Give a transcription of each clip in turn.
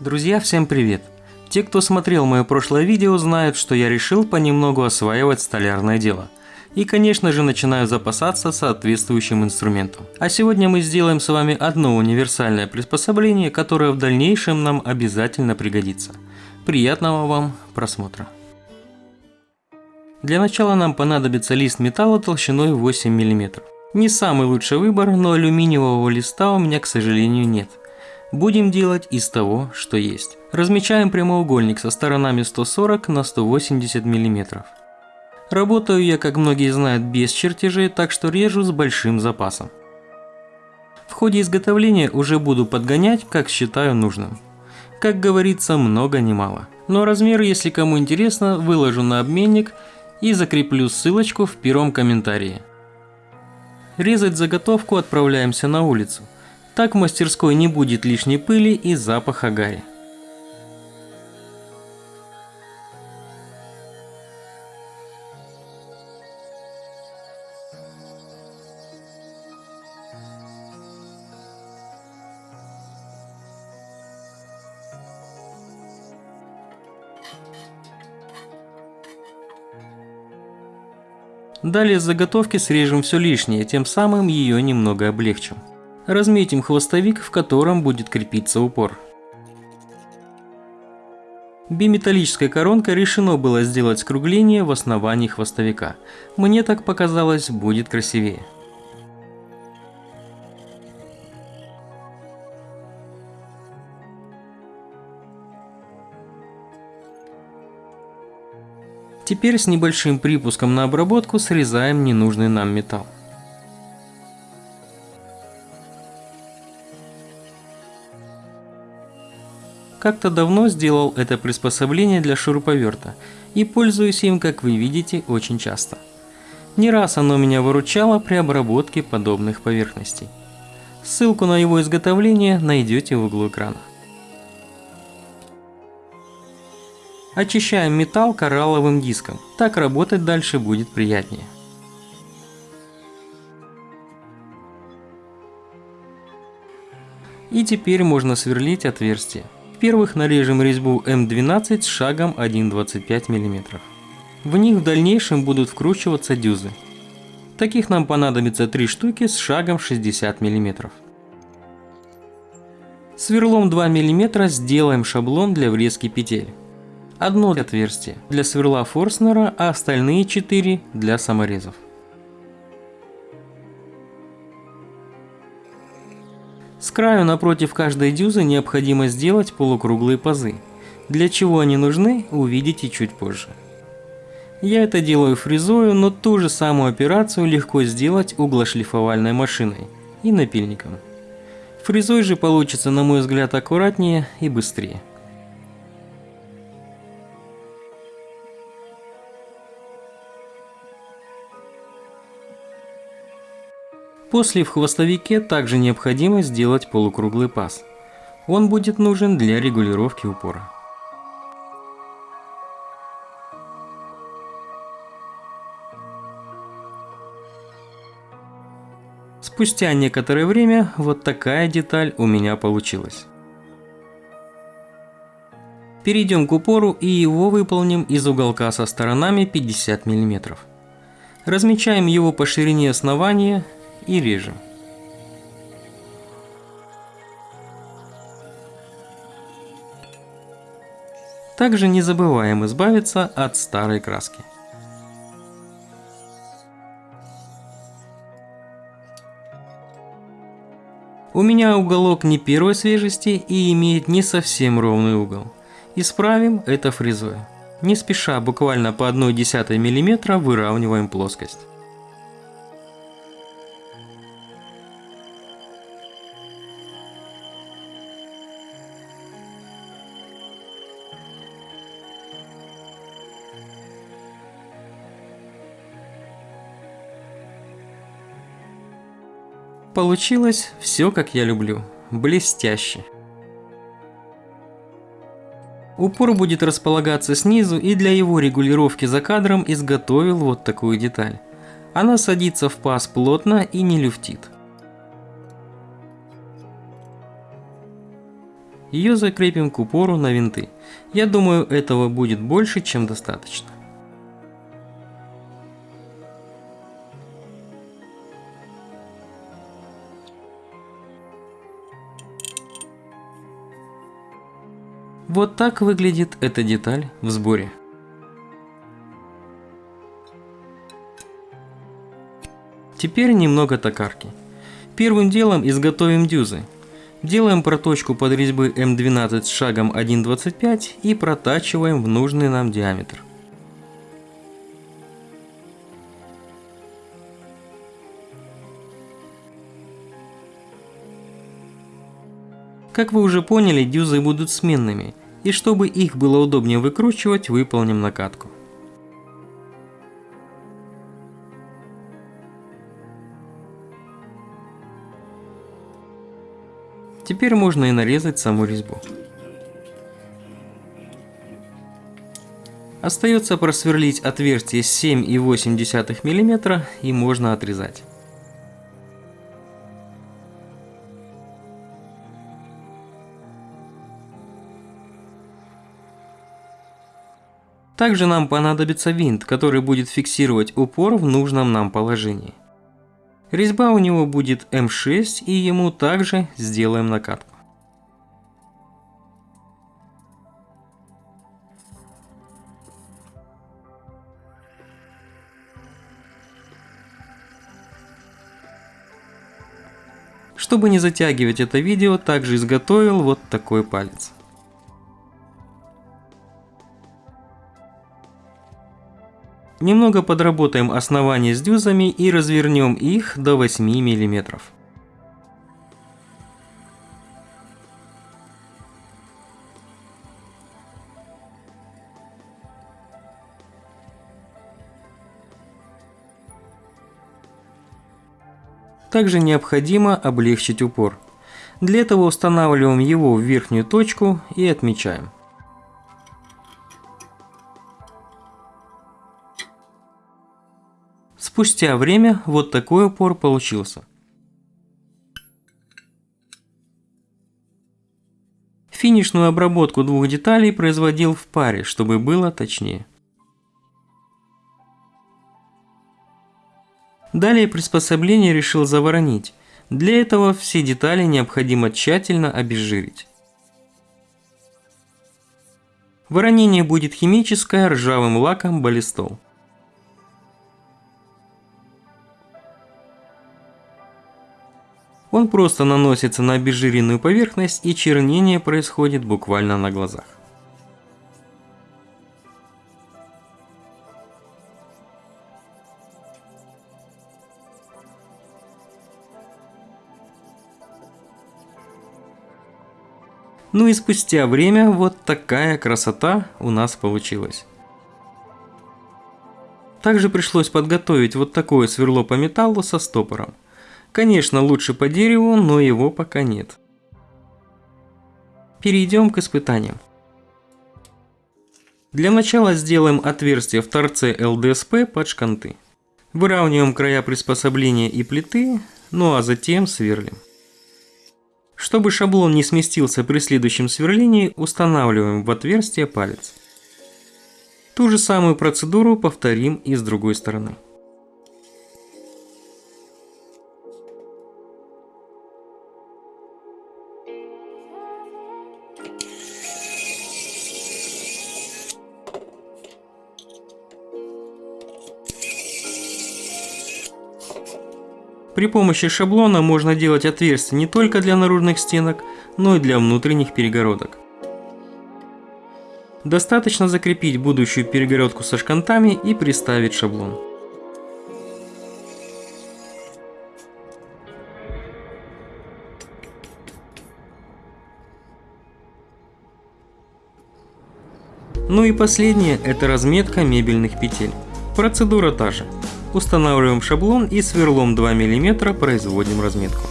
Друзья, всем привет! Те, кто смотрел мое прошлое видео, знают, что я решил понемногу осваивать столярное дело. И, конечно же, начинаю запасаться соответствующим инструментом. А сегодня мы сделаем с вами одно универсальное приспособление, которое в дальнейшем нам обязательно пригодится. Приятного вам просмотра! Для начала нам понадобится лист металла толщиной 8 мм. Не самый лучший выбор, но алюминиевого листа у меня, к сожалению, нет. Будем делать из того, что есть. Размечаем прямоугольник со сторонами 140 на 180 мм. Работаю я, как многие знают, без чертежей, так что режу с большим запасом. В ходе изготовления уже буду подгонять, как считаю нужным. Как говорится, много не мало. Но размер, если кому интересно, выложу на обменник и закреплю ссылочку в первом комментарии. Резать заготовку отправляемся на улицу. Так в мастерской не будет лишней пыли и запаха гари. Далее с заготовки срежем все лишнее, тем самым ее немного облегчим. Разметим хвостовик, в котором будет крепиться упор. Биметаллической коронкой решено было сделать скругление в основании хвостовика. Мне так показалось, будет красивее. Теперь с небольшим припуском на обработку срезаем ненужный нам металл. Как-то давно сделал это приспособление для шуруповерта и пользуюсь им, как вы видите, очень часто. Не раз оно меня выручало при обработке подобных поверхностей. Ссылку на его изготовление найдете в углу экрана. Очищаем металл коралловым диском, так работать дальше будет приятнее. И теперь можно сверлить отверстие. В-первых, нарежем резьбу М12 с шагом 1,25 мм. В них в дальнейшем будут вкручиваться дюзы. Таких нам понадобится 3 штуки с шагом 60 мм. Сверлом 2 мм сделаем шаблон для врезки петель. Одно отверстие для сверла Форснера, а остальные 4 для саморезов. Краю напротив каждой дюзы необходимо сделать полукруглые пазы. Для чего они нужны, увидите чуть позже. Я это делаю фрезою, но ту же самую операцию легко сделать углошлифовальной машиной и напильником. Фрезой же получится, на мой взгляд, аккуратнее и быстрее. После в хвостовике также необходимо сделать полукруглый паз. Он будет нужен для регулировки упора. Спустя некоторое время вот такая деталь у меня получилась. Перейдем к упору и его выполним из уголка со сторонами 50 мм. Размечаем его по ширине основания и режем. Также не забываем избавиться от старой краски. У меня уголок не первой свежести и имеет не совсем ровный угол. Исправим это фрезой. Не спеша, буквально по 1,1 мм выравниваем плоскость. Получилось все как я люблю, блестяще. Упор будет располагаться снизу и для его регулировки за кадром изготовил вот такую деталь. Она садится в паз плотно и не люфтит. Ее закрепим к упору на винты. Я думаю, этого будет больше, чем достаточно. Вот так выглядит эта деталь в сборе. Теперь немного токарки. Первым делом изготовим дюзы. Делаем проточку под резьбы М12 с шагом 1.25 и протачиваем в нужный нам диаметр. Как вы уже поняли, дюзы будут сменными, и чтобы их было удобнее выкручивать, выполним накатку. Теперь можно и нарезать саму резьбу. Остается просверлить отверстие 7,8 мм и можно отрезать. Также нам понадобится винт, который будет фиксировать упор в нужном нам положении. Резьба у него будет М6 и ему также сделаем накатку. Чтобы не затягивать это видео, также изготовил вот такой палец. Немного подработаем основание с дюзами и развернем их до 8 мм. Также необходимо облегчить упор. Для этого устанавливаем его в верхнюю точку и отмечаем. Спустя время вот такой упор получился. Финишную обработку двух деталей производил в паре, чтобы было точнее. Далее приспособление решил заворонить. Для этого все детали необходимо тщательно обезжирить. Воронение будет химическое ржавым лаком баллистол. Он просто наносится на обезжиренную поверхность и чернение происходит буквально на глазах. Ну и спустя время вот такая красота у нас получилась. Также пришлось подготовить вот такое сверло по металлу со стопором. Конечно, лучше по дереву, но его пока нет. Перейдем к испытаниям. Для начала сделаем отверстие в торце ЛДСП под шканты. Выравниваем края приспособления и плиты, ну а затем сверлим. Чтобы шаблон не сместился при следующем сверлении, устанавливаем в отверстие палец. Ту же самую процедуру повторим и с другой стороны. При помощи шаблона можно делать отверстия не только для наружных стенок, но и для внутренних перегородок. Достаточно закрепить будущую перегородку со шкантами и приставить шаблон. Ну и последнее – это разметка мебельных петель. Процедура та же. Устанавливаем шаблон и сверлом 2 мм производим разметку.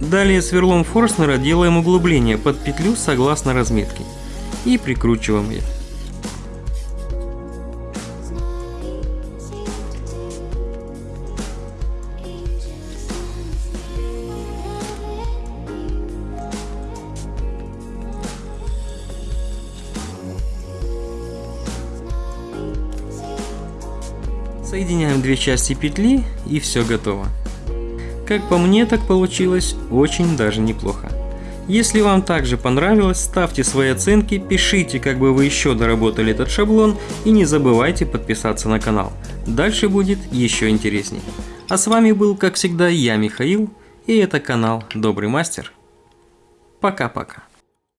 Далее сверлом Форстнера делаем углубление под петлю согласно разметке и прикручиваем ее. Соединяем две части петли и все готово. Как по мне, так получилось очень даже неплохо. Если вам также понравилось, ставьте свои оценки, пишите, как бы вы еще доработали этот шаблон и не забывайте подписаться на канал. Дальше будет еще интересней. А с вами был, как всегда, я, Михаил, и это канал Добрый Мастер. Пока-пока.